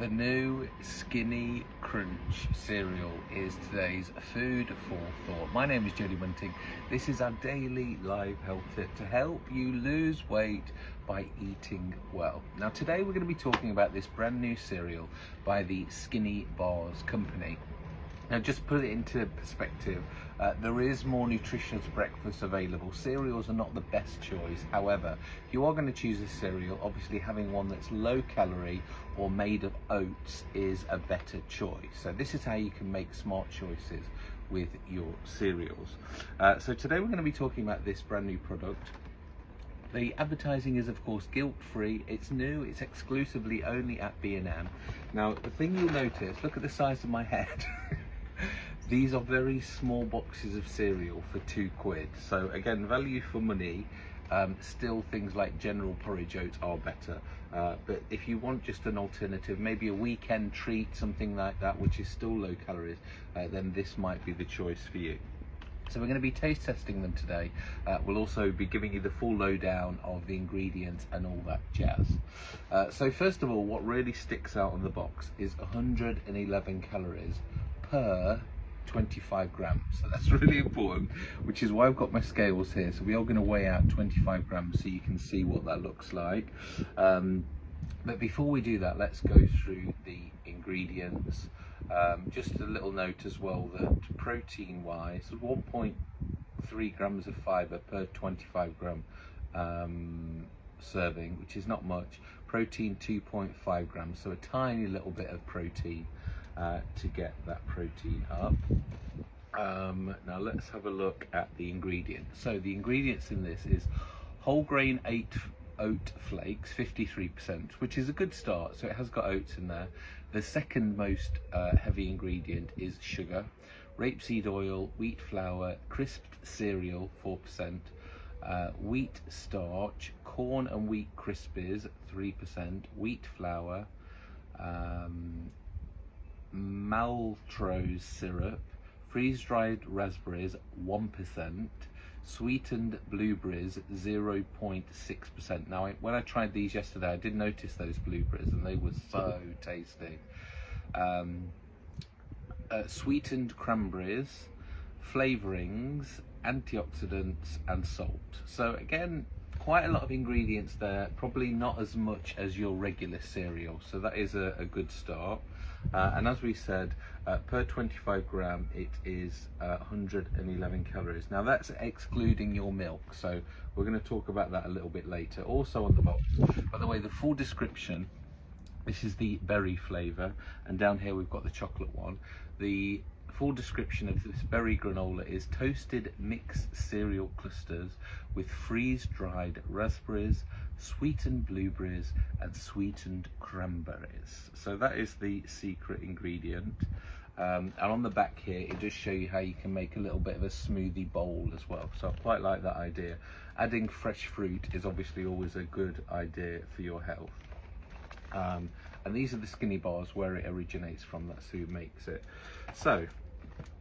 The new Skinny Crunch cereal is today's food for thought. My name is Jody Bunting. This is our daily live health tip to help you lose weight by eating well. Now today we're going to be talking about this brand new cereal by the Skinny Bars company. Now, just put it into perspective, uh, there is more nutritious breakfast available. Cereals are not the best choice. However, if you are going to choose a cereal, obviously having one that's low calorie or made of oats is a better choice. So this is how you can make smart choices with your cereals. Uh, so today we're going to be talking about this brand new product. The advertising is of course guilt-free, it's new, it's exclusively only at B&M. Now the thing you'll notice, look at the size of my head. These are very small boxes of cereal for two quid. So again, value for money. Um, still things like general porridge oats are better. Uh, but if you want just an alternative, maybe a weekend treat, something like that, which is still low calories, uh, then this might be the choice for you. So we're going to be taste testing them today. Uh, we'll also be giving you the full lowdown of the ingredients and all that jazz. Uh, so first of all, what really sticks out on the box is 111 calories per 25 grams. So that's really important which is why I've got my scales here. So we are going to weigh out 25 grams so you can see what that looks like. Um, but before we do that let's go through the ingredients. Um, just a little note as well that protein wise 1.3 grams of fiber per 25 gram um, serving which is not much. Protein 2.5 grams so a tiny little bit of protein uh, to get that protein up. Um, now let's have a look at the ingredients. So the ingredients in this is whole grain eight oat flakes, 53%, which is a good start. So it has got oats in there. The second most uh, heavy ingredient is sugar, rapeseed oil, wheat flour, crisped cereal, 4%, uh, wheat starch, corn and wheat crispies, 3%, wheat flour, um, maltose syrup, freeze-dried raspberries 1%, sweetened blueberries 0.6%. Now, when I tried these yesterday, I did notice those blueberries and they were so tasty. Um, uh, sweetened cranberries, flavorings, antioxidants and salt. So again, quite a lot of ingredients there, probably not as much as your regular cereal. So that is a, a good start. Uh, and as we said, uh, per 25 gram, it is uh, 111 calories. Now that's excluding your milk. So we're going to talk about that a little bit later. Also on the box, by the way, the full description, this is the berry flavor. And down here, we've got the chocolate one. The full description of this berry granola is toasted mixed cereal clusters with freeze-dried raspberries, sweetened blueberries and sweetened cranberries. So that is the secret ingredient. Um, and on the back here, it does show you how you can make a little bit of a smoothie bowl as well. So I quite like that idea. Adding fresh fruit is obviously always a good idea for your health. Um, and these are the skinny bars where it originates from, that's who makes it. So,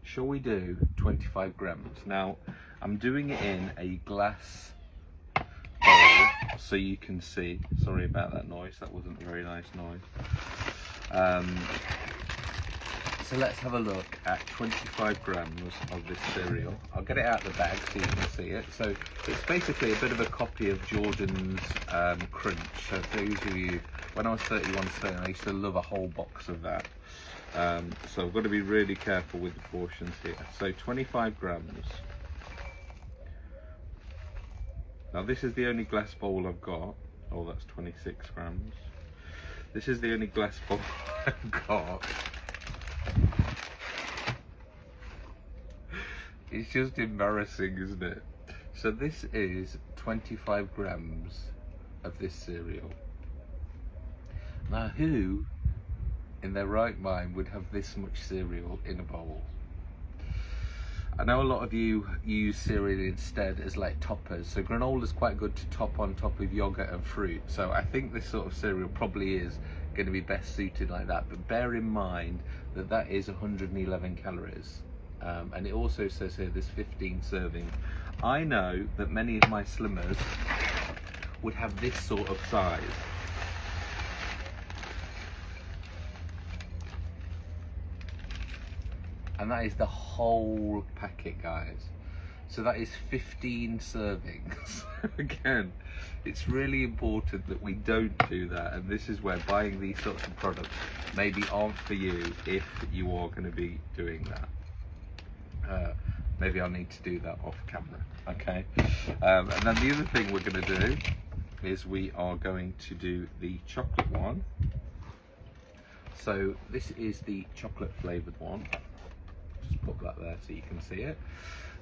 shall we do 25 grams? Now, I'm doing it in a glass bowl so you can see. Sorry about that noise, that wasn't a very nice noise. Um, so let's have a look at 25 grams of this cereal. I'll get it out of the bag so you can see it. So it's basically a bit of a copy of Jordan's um, Crunch. So those of you, when I was 31 stone, I used to love a whole box of that. Um, so I've got to be really careful with the portions here. So 25 grams. Now this is the only glass bowl I've got. Oh, that's 26 grams. This is the only glass bowl I've got. It's just embarrassing, isn't it? So this is 25 grams of this cereal. Now who in their right mind would have this much cereal in a bowl? I know a lot of you use cereal instead as like toppers. So granola is quite good to top on top of yogurt and fruit. So I think this sort of cereal probably is going to be best suited like that. But bear in mind that that is 111 calories. Um, and it also says here there's 15 servings. I know that many of my slimmers would have this sort of size. And that is the whole packet guys. So that is 15 servings. Again it's really important that we don't do that. And this is where buying these sorts of products maybe aren't for you if you are going to be doing that. Uh, maybe I'll need to do that off camera okay? Um, and then the other thing we're going to do is we are going to do the chocolate one. So this is the chocolate flavored one just that there so you can see it.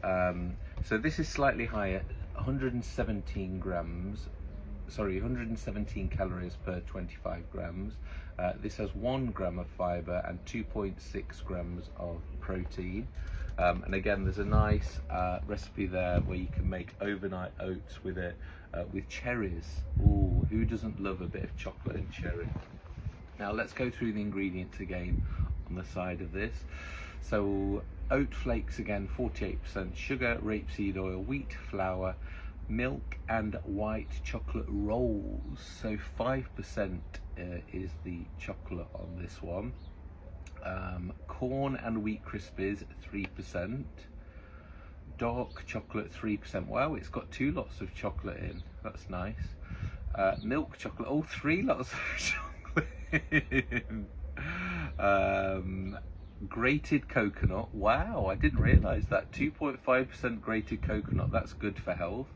Um, so this is slightly higher 117 grams sorry 117 calories per 25 grams. Uh, this has one gram of fiber and 2.6 grams of protein. Um, and again there's a nice uh, recipe there where you can make overnight oats with it uh, with cherries. Ooh, who doesn't love a bit of chocolate and cherry? Now let's go through the ingredients again on the side of this so oat flakes again 48% sugar rapeseed oil wheat flour milk and white chocolate rolls. So 5% uh, is the chocolate on this one. Um, corn and wheat krispies 3% dark chocolate 3% wow it's got two lots of chocolate in. That's nice. Uh, milk chocolate all oh three lots of chocolate um, grated coconut. Wow i didn't realize that. 2.5 percent grated coconut that's good for health.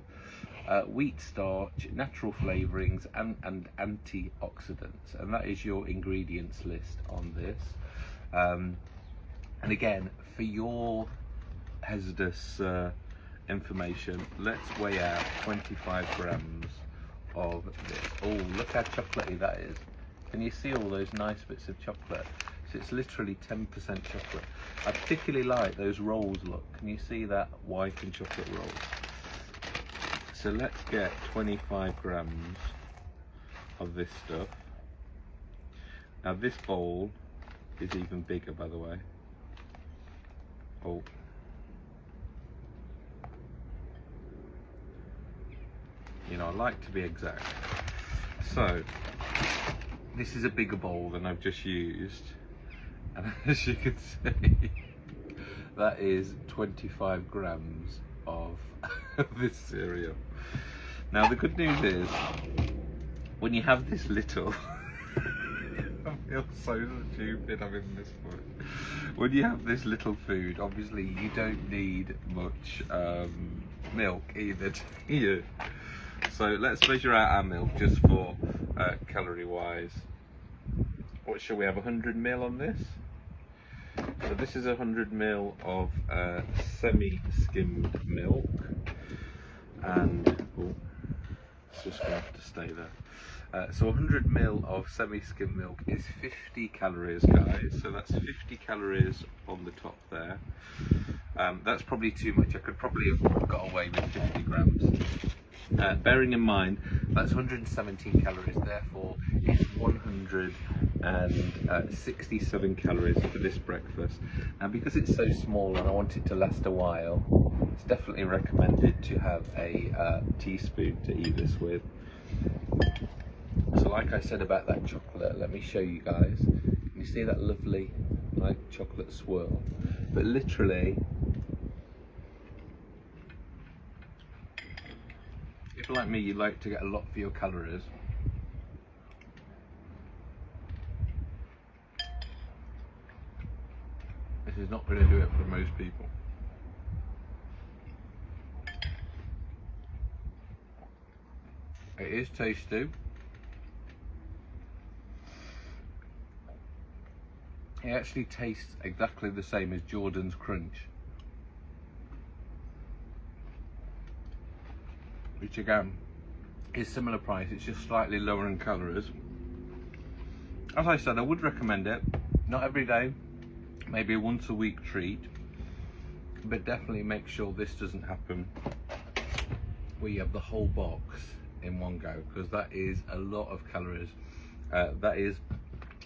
Uh, wheat starch natural flavorings and, and antioxidants. And that is your ingredients list on this. Um, and again for your hazardous uh, information let's weigh out 25 grams of this. Oh look how chocolatey that is. Can you see all those nice bits of chocolate it's literally 10% chocolate. I particularly like those rolls, look. Can you see that white and chocolate roll? So let's get 25 grams of this stuff. Now this bowl is even bigger, by the way. Oh. You know, I like to be exact. So, this is a bigger bowl than I've just used and as you can see. That is 25 grams of this cereal. Now the good news is when you have this little I feel so stupid having this food when you have this little food obviously you don't need much um, milk either do you? So let's measure out our milk just for uh, calorie wise what shall we have 100 mil on this so this is 100 ml of uh, semi-skimmed milk. And oh, it's just going to have to stay there. Uh, so 100 ml of semi-skimmed milk is 50 calories guys. So that's 50 calories on the top there. Um, that's probably too much. I could probably have got away with 50 grams. Uh, bearing in mind that's 117 calories. Therefore it's 167 calories for this breakfast. And because it's so small and I want it to last a while it's definitely recommended to have a uh, teaspoon to eat this with. So like I said about that chocolate let me show you guys. Can you see that lovely like chocolate swirl? But literally if like me you like to get a lot for your calories is not going to do it for most people. It is tasty. It actually tastes exactly the same as Jordan's Crunch. Which again is similar price it's just slightly lower in calories as I said I would recommend it. Not every day maybe a once a week treat but definitely make sure this doesn't happen where you have the whole box in one go because that is a lot of calories uh, that is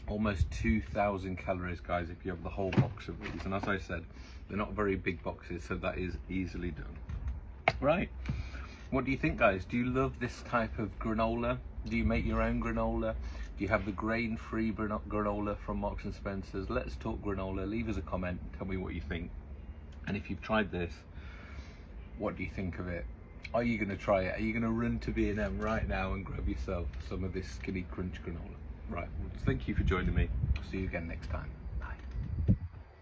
almost 2,000 calories guys if you have the whole box of these and as I said they're not very big boxes so that is easily done right what do you think guys? Do you love this type of granola? Do you make your own granola? Do you have the grain-free granola from Marks and Spencers? Let's talk granola. Leave us a comment. Tell me what you think. And if you've tried this, what do you think of it? Are you going to try it? Are you going to run to B&M right now and grab yourself some of this Skinny Crunch granola? Right. Thank you for joining me. See you again next time.